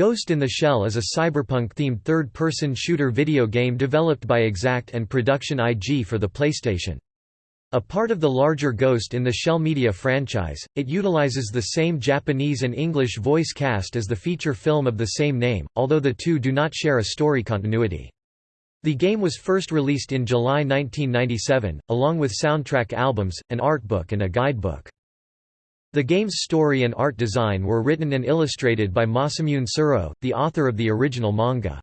Ghost in the Shell is a cyberpunk-themed third-person shooter video game developed by Exact and Production IG for the PlayStation. A part of the larger Ghost in the Shell media franchise, it utilizes the same Japanese and English voice cast as the feature film of the same name, although the two do not share a story continuity. The game was first released in July 1997, along with soundtrack albums, an art book and a guidebook. The game's story and art design were written and illustrated by Masamune Shirow, the author of the original manga.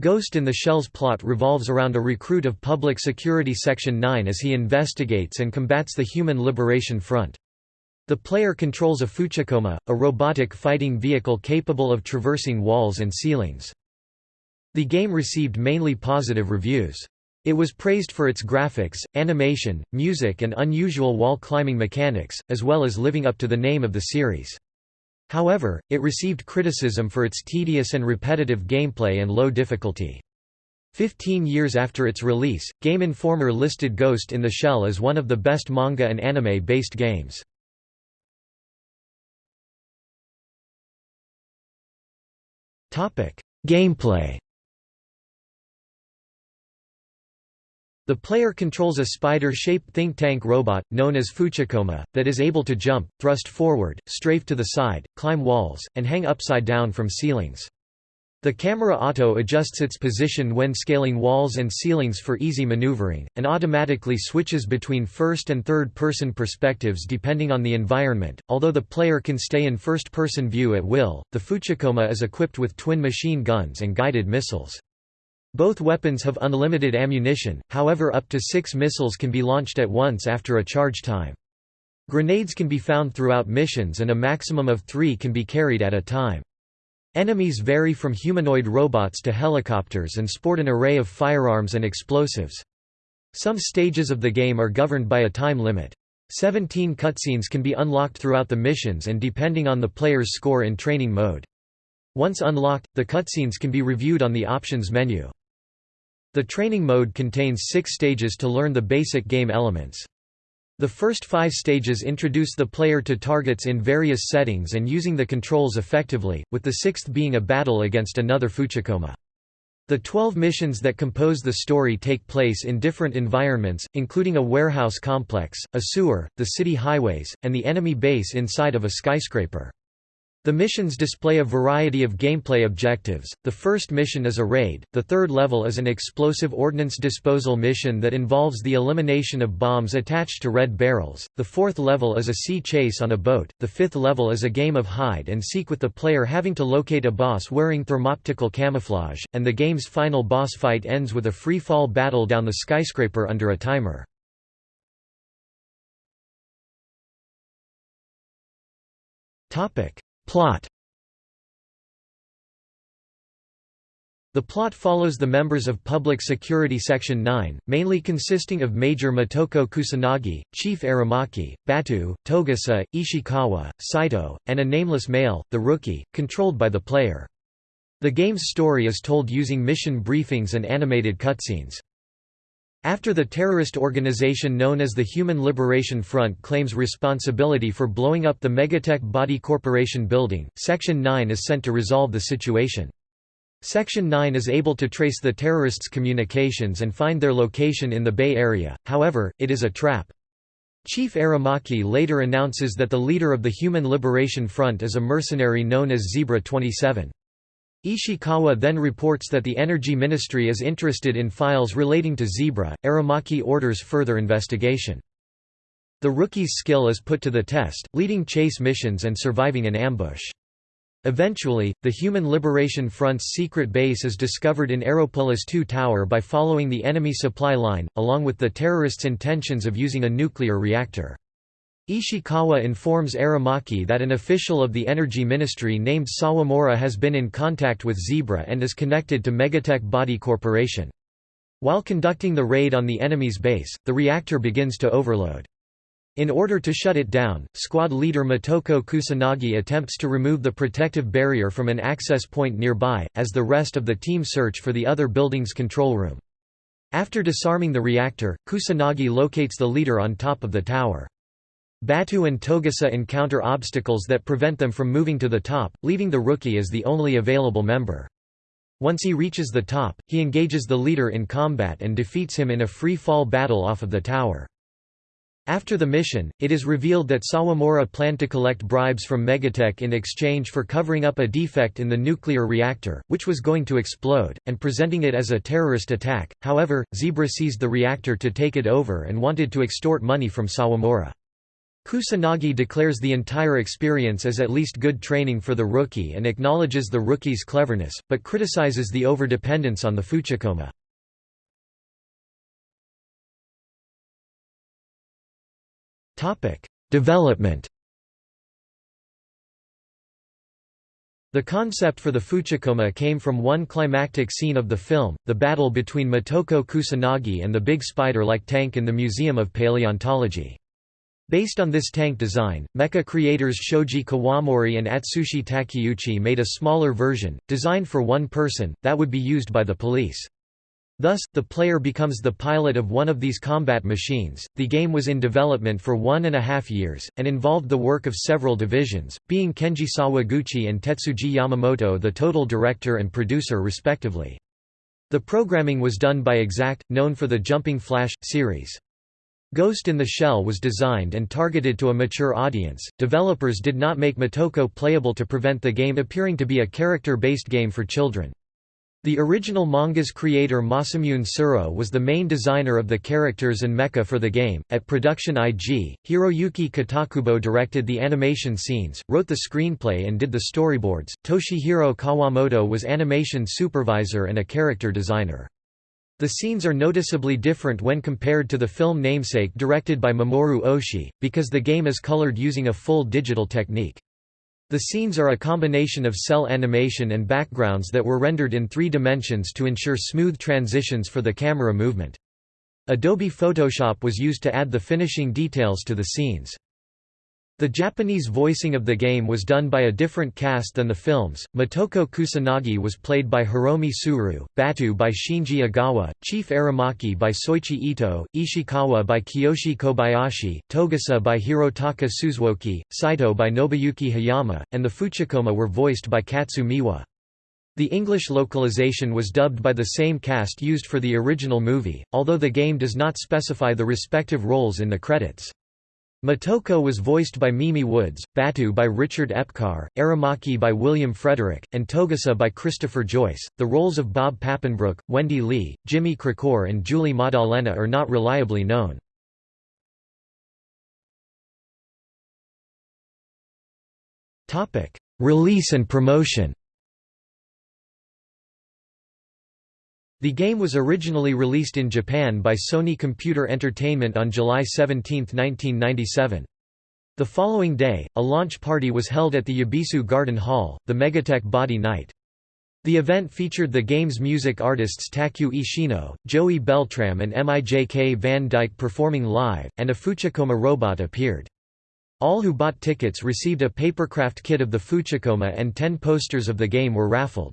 Ghost in the Shell's plot revolves around a recruit of Public Security Section 9 as he investigates and combats the Human Liberation Front. The player controls a Fuchikoma, a robotic fighting vehicle capable of traversing walls and ceilings. The game received mainly positive reviews. It was praised for its graphics, animation, music and unusual wall-climbing mechanics, as well as living up to the name of the series. However, it received criticism for its tedious and repetitive gameplay and low difficulty. Fifteen years after its release, Game Informer listed Ghost in the Shell as one of the best manga and anime-based games. Gameplay The player controls a spider-shaped think tank robot, known as Fuchikoma, that is able to jump, thrust forward, strafe to the side, climb walls, and hang upside down from ceilings. The camera auto adjusts its position when scaling walls and ceilings for easy maneuvering, and automatically switches between first and third person perspectives depending on the environment. Although the player can stay in first person view at will, the Fuchikoma is equipped with twin machine guns and guided missiles. Both weapons have unlimited ammunition, however up to six missiles can be launched at once after a charge time. Grenades can be found throughout missions and a maximum of three can be carried at a time. Enemies vary from humanoid robots to helicopters and sport an array of firearms and explosives. Some stages of the game are governed by a time limit. Seventeen cutscenes can be unlocked throughout the missions and depending on the player's score in training mode. Once unlocked, the cutscenes can be reviewed on the options menu. The training mode contains six stages to learn the basic game elements. The first five stages introduce the player to targets in various settings and using the controls effectively, with the sixth being a battle against another Fuchikoma. The twelve missions that compose the story take place in different environments, including a warehouse complex, a sewer, the city highways, and the enemy base inside of a skyscraper. The missions display a variety of gameplay objectives. The first mission is a raid, the third level is an explosive ordnance disposal mission that involves the elimination of bombs attached to red barrels, the fourth level is a sea chase on a boat, the fifth level is a game of hide and seek with the player having to locate a boss wearing thermoptical camouflage, and the game's final boss fight ends with a free-fall battle down the skyscraper under a timer. Topic Plot The plot follows the members of Public Security Section 9, mainly consisting of Major Motoko Kusanagi, Chief Aramaki, Batou, Togusa, Ishikawa, Saito, and a nameless male, the Rookie, controlled by the player. The game's story is told using mission briefings and animated cutscenes. After the terrorist organization known as the Human Liberation Front claims responsibility for blowing up the Megatech Body Corporation building, Section 9 is sent to resolve the situation. Section 9 is able to trace the terrorists' communications and find their location in the Bay Area, however, it is a trap. Chief Aramaki later announces that the leader of the Human Liberation Front is a mercenary known as Zebra 27. Ishikawa then reports that the Energy Ministry is interested in files relating to Zebra. Aramaki orders further investigation. The rookie's skill is put to the test, leading chase missions and surviving an ambush. Eventually, the Human Liberation Front's secret base is discovered in Aeropolis 2 Tower by following the enemy supply line, along with the terrorists' intentions of using a nuclear reactor. Ishikawa informs Aramaki that an official of the Energy Ministry named Sawamura has been in contact with Zebra and is connected to Megatech Body Corporation. While conducting the raid on the enemy's base, the reactor begins to overload. In order to shut it down, squad leader Motoko Kusanagi attempts to remove the protective barrier from an access point nearby, as the rest of the team search for the other building's control room. After disarming the reactor, Kusanagi locates the leader on top of the tower. Batou and Togusa encounter obstacles that prevent them from moving to the top, leaving the rookie as the only available member. Once he reaches the top, he engages the leader in combat and defeats him in a free-fall battle off of the tower. After the mission, it is revealed that Sawamura planned to collect bribes from Megatech in exchange for covering up a defect in the nuclear reactor, which was going to explode, and presenting it as a terrorist attack. However, Zebra seized the reactor to take it over and wanted to extort money from Sawamura. Kusanagi declares the entire experience as at least good training for the rookie and acknowledges the rookie's cleverness, but criticizes the overdependence on the Fuchikoma. Development The concept for the Fuchikoma came from one climactic scene of the film, the battle between Motoko Kusanagi and the big spider-like tank in the Museum of Paleontology. Based on this tank design, mecha creators Shoji Kawamori and Atsushi Takeuchi made a smaller version, designed for one person, that would be used by the police. Thus, the player becomes the pilot of one of these combat machines. The game was in development for one and a half years, and involved the work of several divisions, being Kenji Sawaguchi and Tetsuji Yamamoto the total director and producer respectively. The programming was done by Exact, known for the Jumping Flash series. Ghost in the Shell was designed and targeted to a mature audience. Developers did not make Motoko playable to prevent the game appearing to be a character based game for children. The original manga's creator Masamune Shirow was the main designer of the characters and mecha for the game. At Production IG, Hiroyuki Kitakubo directed the animation scenes, wrote the screenplay, and did the storyboards. Toshihiro Kawamoto was animation supervisor and a character designer. The scenes are noticeably different when compared to the film Namesake directed by Mamoru Oshii, because the game is colored using a full digital technique. The scenes are a combination of cel animation and backgrounds that were rendered in three dimensions to ensure smooth transitions for the camera movement. Adobe Photoshop was used to add the finishing details to the scenes. The Japanese voicing of the game was done by a different cast than the films. Motoko Kusanagi was played by Hiromi Tsuru, Batou by Shinji Ogawa, Chief Aramaki by Soichi Ito, Ishikawa by Kiyoshi Kobayashi, Togusa by Hirotaka Suzuoki, Saito by Nobuyuki Hayama, and the Fuchikoma were voiced by Katsu Miwa. The English localization was dubbed by the same cast used for the original movie, although the game does not specify the respective roles in the credits. Motoko was voiced by Mimi Woods, Batou by Richard Epcar, Aramaki by William Frederick, and Togusa by Christopher Joyce. The roles of Bob Pappenbrook, Wendy Lee, Jimmy Crecor, and Julie Maddalena are not reliably known. Release and promotion The game was originally released in Japan by Sony Computer Entertainment on July 17, 1997. The following day, a launch party was held at the Yebisu Garden Hall, the Megatech Body Night. The event featured the game's music artists Takkyu Ishino, Joey Beltram and Mijk Van Dyke performing live, and a Fuchikoma robot appeared. All who bought tickets received a papercraft kit of the Fuchikoma and 10 posters of the game were raffled.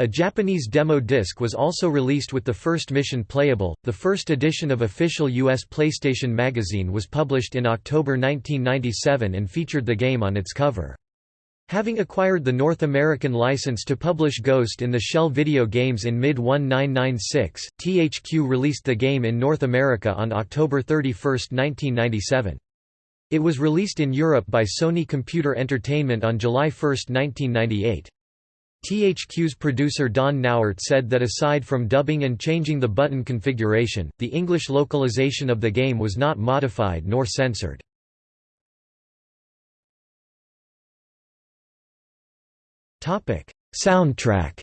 A Japanese demo disc was also released with the first mission playable. The first edition of official US PlayStation Magazine was published in October 1997 and featured the game on its cover. Having acquired the North American license to publish Ghost in the Shell video games in mid-1996, THQ released the game in North America on October 31, 1997. It was released in Europe by Sony Computer Entertainment on July 1, 1998. THQ's producer Don Nauert said that aside from dubbing and changing the button configuration, the English localization of the game was not modified nor censored. Soundtrack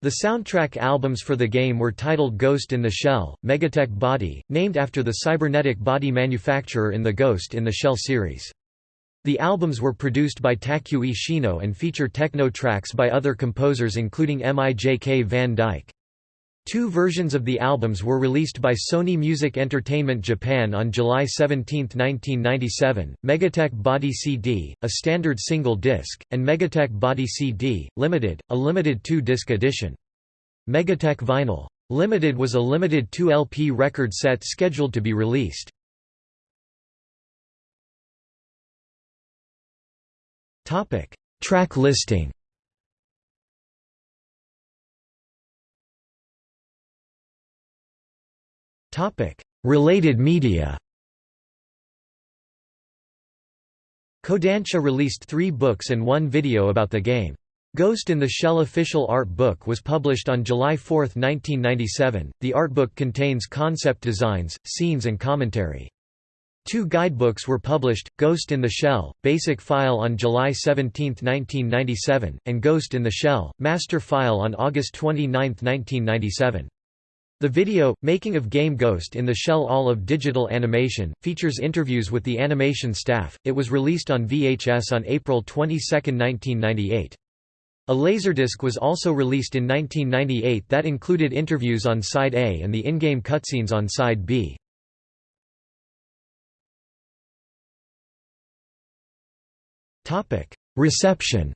The soundtrack albums for the game were titled Ghost in the Shell, Megatech Body, named after the cybernetic body manufacturer in the Ghost in the Shell series. The albums were produced by Takkyu Ishino and feature techno tracks by other composers including Mijk Van Dyke. Two versions of the albums were released by Sony Music Entertainment Japan on July 17, 1997, Megatech Body CD, a standard single disc, and Megatech Body CD, Limited, a limited two-disc edition. Megatech Vinyl Limited was a limited 2 LP record set scheduled to be released. Track listing Topic: Related media Kodansha released three books and one video about the game. Ghost in the Shell official art book was published on July 4, 1997. The art book contains concept designs, scenes and commentary. Two guidebooks were published, Ghost in the Shell, Basic File on July 17, 1997, and Ghost in the Shell, Master File on August 29, 1997. The video, Making of Game Ghost in the Shell All of Digital Animation, features interviews with the animation staff. It was released on VHS on April 22, 1998. A Laserdisc was also released in 1998 that included interviews on Side A and the in-game cutscenes on Side B. Reception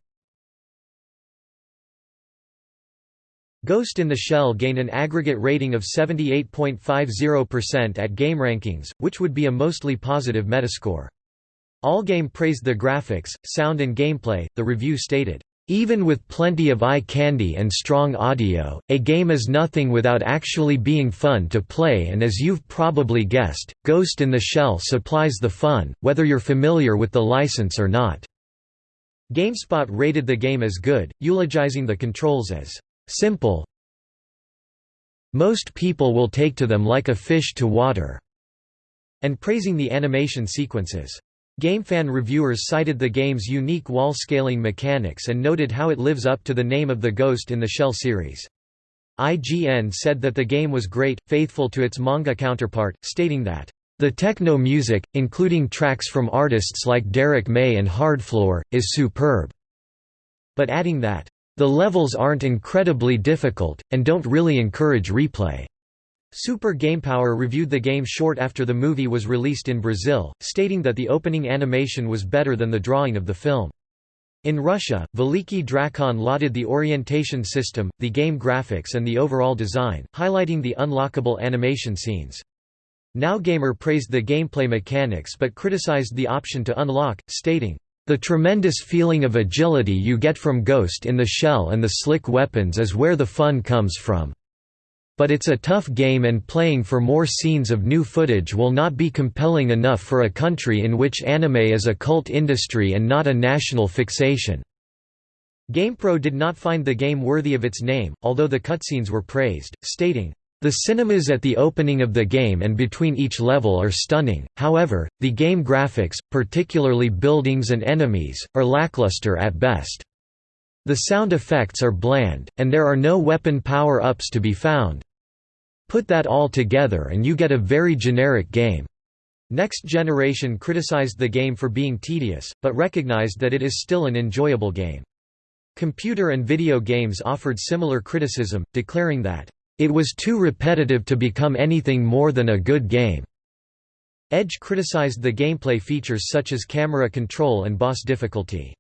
Ghost in the Shell gained an aggregate rating of 78.50% at GameRankings, which would be a mostly positive metascore. Allgame praised the graphics, sound and gameplay, the review stated, "...even with plenty of eye candy and strong audio, a game is nothing without actually being fun to play and as you've probably guessed, Ghost in the Shell supplies the fun, whether you're familiar with the license or not." GameSpot rated the game as good, eulogizing the controls as simple. Most people will take to them like a fish to water, and praising the animation sequences. GameFan reviewers cited the game's unique wall scaling mechanics and noted how it lives up to the name of the Ghost in the Shell series. IGN said that the game was great, faithful to its manga counterpart, stating that the techno music, including tracks from artists like Derrick May and Hardfloor, is superb, but adding that, the levels aren't incredibly difficult, and don't really encourage replay. Super GamePower reviewed the game short after the movie was released in Brazil, stating that the opening animation was better than the drawing of the film. In Russia, Veliki Drakon lauded the orientation system, the game graphics and the overall design, highlighting the unlockable animation scenes. NowGamer praised the gameplay mechanics but criticized the option to unlock, stating, "...the tremendous feeling of agility you get from Ghost in the Shell and the slick weapons is where the fun comes from. But it's a tough game and playing for more scenes of new footage will not be compelling enough for a country in which anime is a cult industry and not a national fixation." GamePro did not find the game worthy of its name, although the cutscenes were praised, stating, the cinemas at the opening of the game and between each level are stunning, however, the game graphics, particularly buildings and enemies, are lackluster at best. The sound effects are bland, and there are no weapon power-ups to be found. Put that all together and you get a very generic game. Next Generation criticized the game for being tedious, but recognized that it is still an enjoyable game. Computer and video games offered similar criticism, declaring that it was too repetitive to become anything more than a good game. Edge criticized the gameplay features such as camera control and boss difficulty.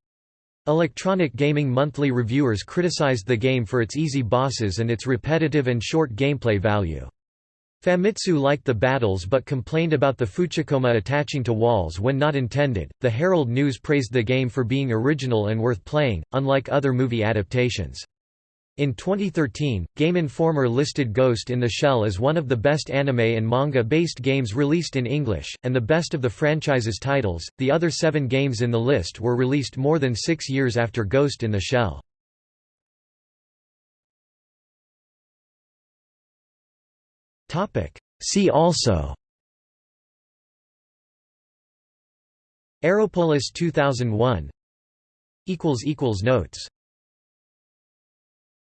Electronic Gaming Monthly reviewers criticized the game for its easy bosses and its repetitive and short gameplay value. Famitsu liked the battles but complained about the Fuchikoma attaching to walls when not intended. The Herald News praised the game for being original and worth playing, unlike other movie adaptations. In 2013, Game Informer listed Ghost in the Shell as one of the best anime and manga-based games released in English, and the best of the franchise's titles. The other seven games in the list were released more than six years after Ghost in the Shell. See also Aeropolis 2001 Notes